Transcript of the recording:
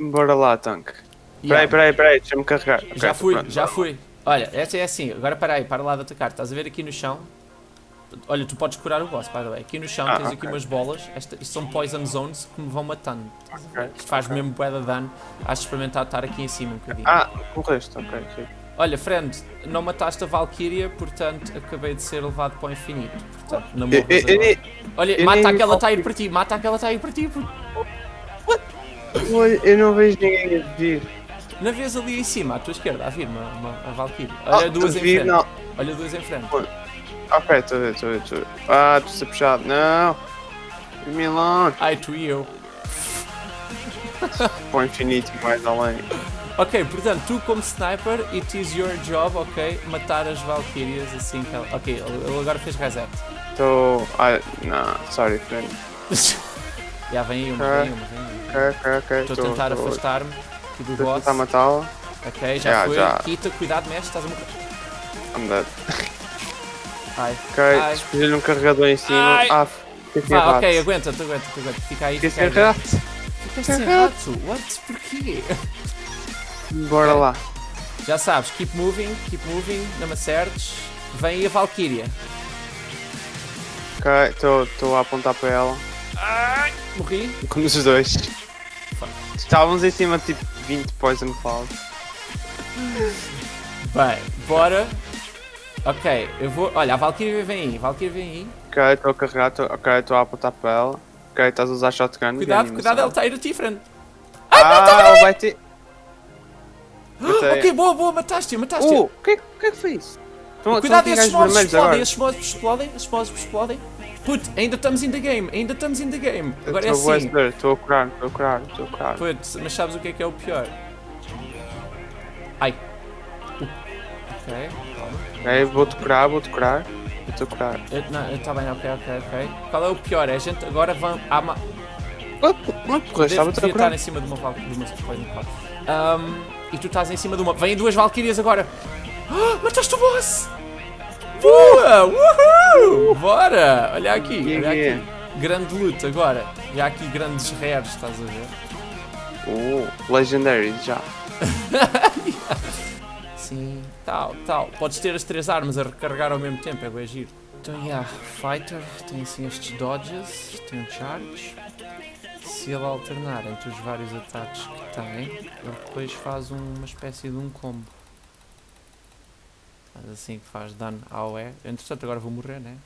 Bora lá, tanque. Peraí, peraí, peraí, deixa-me carregar. Já Ok, fui, pronto, já fui. Olha, esta é assim, agora para aí, para lá de atacar. Estás a ver aqui no chão? Olha, tu podes curar o boss, by the way. Aqui no chão Ah, tens aqui ok. umas bolas. Esta, isto são poison zones que me vão matando. Estás a ver? Ok, Isto faz ok. mesmo bué de dano. Acho de experimentar estar aqui em cima um bocadinho. Ah, correste, ok, sim. Olha, friend, não mataste a Valkyria, portanto acabei de ser levado para o infinito. Portanto, não eu agora. Olha, mata aquela que está a ir para ti, mata aquela que está a ir para ti. por- eu não vejo ninguém a vir. Na vez ali em cima, à tua esquerda, a vir uma, uma, a Valkyria. Ah, Olha duas em frente. não. Olha duas em frente. Ok, estou a ver, estou a ver, estou a ver. Ah, estou a ser puxado. Não! Milan! Ai, tu e eu. Para o infinito e mais além. Ok, portanto, tu como sniper, it is your job, ok, matar as Valkyrias assim que ela... Ok, ele ele agora fez reset. Estou. Ah, não, sorry, friend. Já vem aí uma, vem aí uma, vem uma. Ok, ok, ok. Estou a tentar afastar-me aqui do Estou a boss. tentar matá-la. Ok, já Já, foi. já. Quita, cuidado, mexe, estás a morrer. I'm dead. Ai. Ok, Ai. escolhi um carregador em cima. Ai. Ah, fiquei rato. ok, aguenta, tu aguenta, tu aguenta. Fica aí, fica aí. Ficaste sem rato? What? Porquê? Bora lá. Já sabes, keep moving, keep moving, não me acertes. Vem aí a Valkyria. Ok, estou a apontar para ela. Morri. Com os dois. Estávamos em cima de tipo 20 Poison Cloud. Bem, bora. Ok, eu vou. Olha, a Valkyria vem aí, a Valkyria vem aí. Ok, estou a carregar, tô... ok, estou a apontar para ela. Ok, estás a usar shotgun. Cuidado, cuidado, ela está a ir a ti, friend. Ah, ela vai ter. Ok, boa, boa, mataste-a, mataste-a. Uh, o que, é- que é que foi isso? Estão, Cuidado, estão aqui esses vermelhos explodem, esses mobs explodem, esses mobs explodem. Put, ainda estamos in the game, ainda estamos in the game. Agora é Estou a assim. Estou a curar, estou a curar, estou a curar. Put, mas sabes o que é que é o pior? Ai. Uh. Ok, calma. Ok, vou-te curar, vou-te curar. Vou-te curar. Eu- Não, está bem, ok, ok, ok. Qual é o pior? É a gente agora vão. Há uma, Não, Deve, estava-te a estar em cima de uma Valkyria. De uma. Ahm, e tu estás em cima de uma. Vêm duas Valkyrias agora! Ah, mataste o boss! Boa! Uhul! Bora! Olha aqui, olha Yeah, aqui. Grande luta agora. Já há aqui grandes rares, estás a ver? Oh, Legendary, já. Sim, tal, tal. Podes ter as três armas a recarregar ao mesmo tempo, é bem giro. Então, yeah, Fighter tem assim estes dodges, tem um charge. Se ele alternar entre os vários ataques que tem, ele depois faz um- uma espécie de um combo. Faz assim que faz dano ao E. Entretanto, agora vou morrer, né?